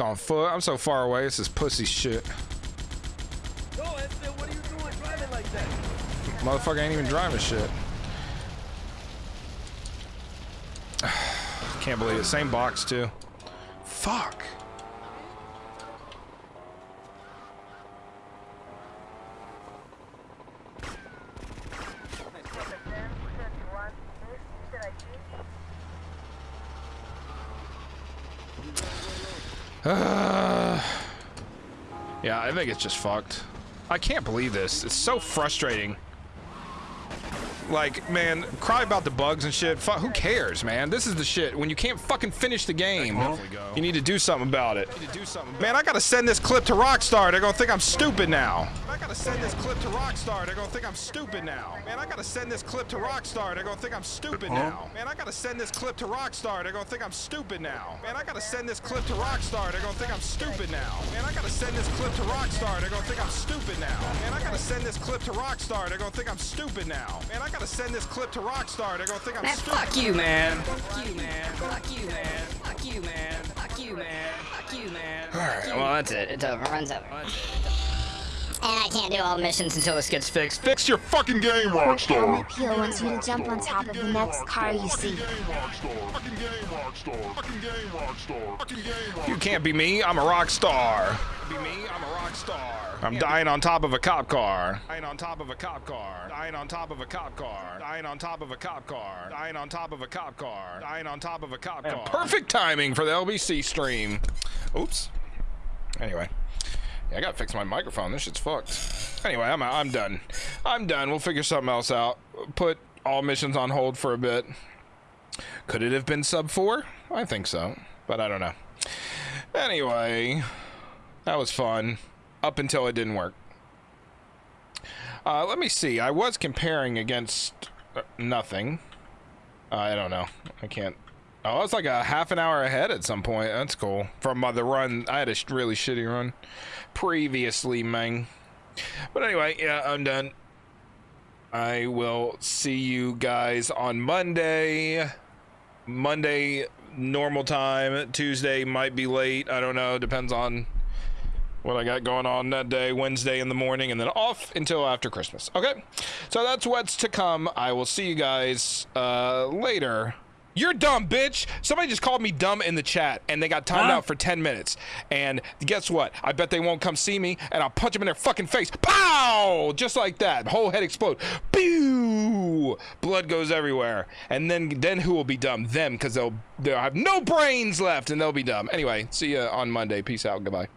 On foot. I'm so far away. This is pussy shit. No, Esther, what are you doing driving like that? Motherfucker ain't even driving shit. Can't believe it. Same box too. Fuck. Uh, yeah, I think it's just fucked. I can't believe this. It's so frustrating. Like, man, cry about the bugs and shit. Fu who cares, man? This is the shit. When you can't fucking finish the game, you need to do something about it. Man, I gotta send this clip to Rockstar. They're gonna think I'm stupid now. I gotta send this clip to Rockstar. They're gonna think I'm stupid now. Man, I gotta send this clip to Rockstar. They're gonna think I'm stupid now. Man, I gotta send this clip to Rockstar. They're gonna think I'm stupid now. Man, I gotta send this clip to Rockstar. They're gonna think I'm stupid now. Man, I gotta send this clip to Rockstar. They're gonna think I'm stupid now. Man, I gotta send this clip to Rockstar. They're gonna think I'm stupid now. Man, I gotta send this clip to Rockstar. They're gonna think I'm Man, stupid. fuck you, man. Fuck you, man. Fuck you, man. Fuck you, man. Fuck you, man. Fuck you, man. Alright, well, that's it. It's over. Runs over. And I can't do all missions until this gets fixed. Fix your fucking game, Quick helmet peel wants you to jump on top of the next car you see. You can't be me. I'm a rock star. Be me. I'm a rock star. I'm dying on top of a cop car. Dying on top of a cop car. Dying on top of a cop car. Dying on top of a cop car. Dying on top of a cop car. Dying on top of a cop car. Perfect timing for the LBC stream. Oops. Anyway. Yeah, I gotta fix my microphone. This shit's fucked. Anyway, I'm I'm done. I'm done. We'll figure something else out. Put all missions on hold for a bit. Could it have been sub four? I think so, but I don't know. Anyway, that was fun up until it didn't work. Uh, let me see. I was comparing against uh, nothing. Uh, I don't know. I can't. Oh, it's like a half an hour ahead at some point. That's cool. From uh, the run, I had a really shitty run previously, man. But anyway, yeah, I'm done. I will see you guys on Monday. Monday, normal time. Tuesday might be late. I don't know. Depends on what I got going on that day. Wednesday in the morning, and then off until after Christmas. Okay? So that's what's to come. I will see you guys uh, later. You're dumb, bitch. Somebody just called me dumb in the chat, and they got timed Huh? out for 10 minutes. And guess what? I bet they won't come see me, and I'll punch them in their fucking face. Pow! Just like that. Whole head explode. Pew! Blood goes everywhere. And then then who will be dumb? Them, because they'll they'll have no brains left, and they'll be dumb. Anyway, see you on Monday. Peace out. Goodbye.